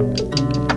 Música